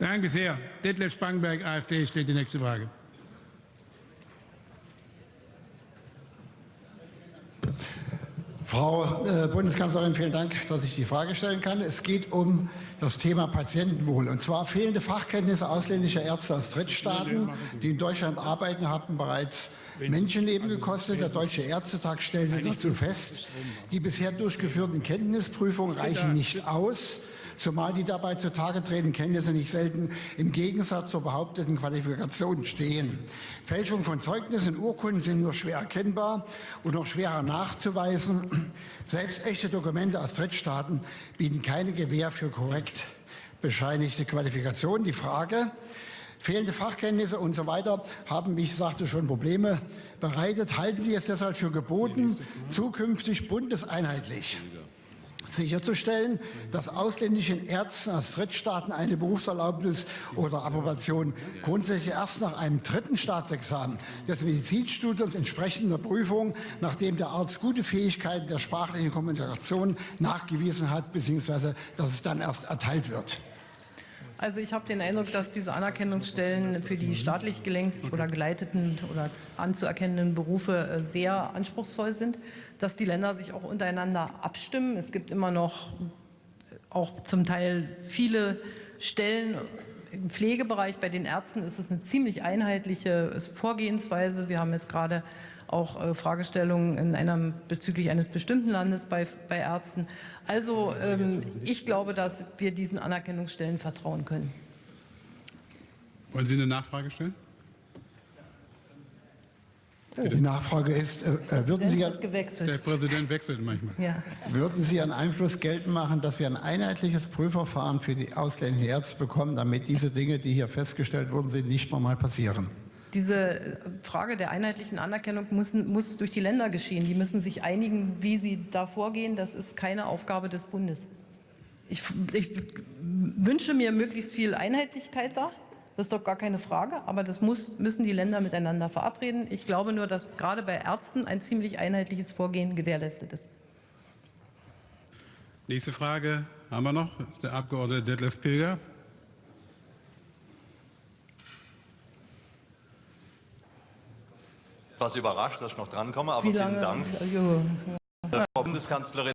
Danke sehr. Detlef Spangenberg, AfD, steht die nächste Frage. Frau äh, Bundeskanzlerin, vielen Dank, dass ich die Frage stellen kann. Es geht um das Thema Patientenwohl. Und zwar fehlende Fachkenntnisse ausländischer Ärzte aus Drittstaaten, die in Deutschland arbeiten, haben bereits Menschenleben gekostet. Der Deutsche Ärztetag stellte dazu fest, die bisher durchgeführten Kenntnisprüfungen reichen nicht aus zumal die dabei zutage tretenden Kenntnisse nicht selten im Gegensatz zur behaupteten Qualifikation stehen. Fälschung von Zeugnissen und Urkunden sind nur schwer erkennbar und noch schwerer nachzuweisen. Selbst echte Dokumente aus Drittstaaten bieten keine Gewähr für korrekt bescheinigte Qualifikation. Die Frage, Fehlende Fachkenntnisse und so weiter haben, wie ich sagte, schon Probleme bereitet. Halten Sie es deshalb für geboten, zukünftig bundeseinheitlich sicherzustellen, dass ausländischen Ärzten aus Drittstaaten eine Berufserlaubnis oder Approbation grundsätzlich erst nach einem dritten Staatsexamen des Medizinstudiums entsprechender Prüfung, nachdem der Arzt gute Fähigkeiten der sprachlichen Kommunikation nachgewiesen hat, beziehungsweise dass es dann erst erteilt wird. Also ich habe den Eindruck, dass diese Anerkennungsstellen für die staatlich gelenkten oder geleiteten oder anzuerkennenden Berufe äh, sehr anspruchsvoll sind, dass die Länder sich auch untereinander abstimmen. Es gibt immer noch äh, auch zum Teil viele Stellen im Pflegebereich. Bei den Ärzten ist es eine ziemlich einheitliche Vorgehensweise. Wir haben jetzt gerade auch äh, Fragestellungen in einem, bezüglich eines bestimmten Landes bei, bei Ärzten. Also ähm, ich glaube, dass wir diesen Anerkennungsstellen vertrauen können. Wollen Sie eine Nachfrage stellen? Die Nachfrage ist, äh, äh würden, Sie, gewechselt. Der Präsident wechselt manchmal. Ja. würden Sie einen Einfluss geltend machen, dass wir ein einheitliches Prüfverfahren für die ausländischen Ärzte bekommen, damit diese Dinge, die hier festgestellt wurden, sind, nicht nochmal passieren? Diese Frage der einheitlichen Anerkennung muss, muss durch die Länder geschehen. Die müssen sich einigen, wie sie da vorgehen. Das ist keine Aufgabe des Bundes. Ich, ich wünsche mir möglichst viel Einheitlichkeit da. Das ist doch gar keine Frage, aber das muss, müssen die Länder miteinander verabreden. Ich glaube nur, dass gerade bei Ärzten ein ziemlich einheitliches Vorgehen gewährleistet ist. Nächste Frage haben wir noch. Das ist der Abgeordnete Detlef Pilger. etwas überrascht, dass ich noch drankomme, aber Wie vielen lange? Dank. Frau Bundeskanzlerin,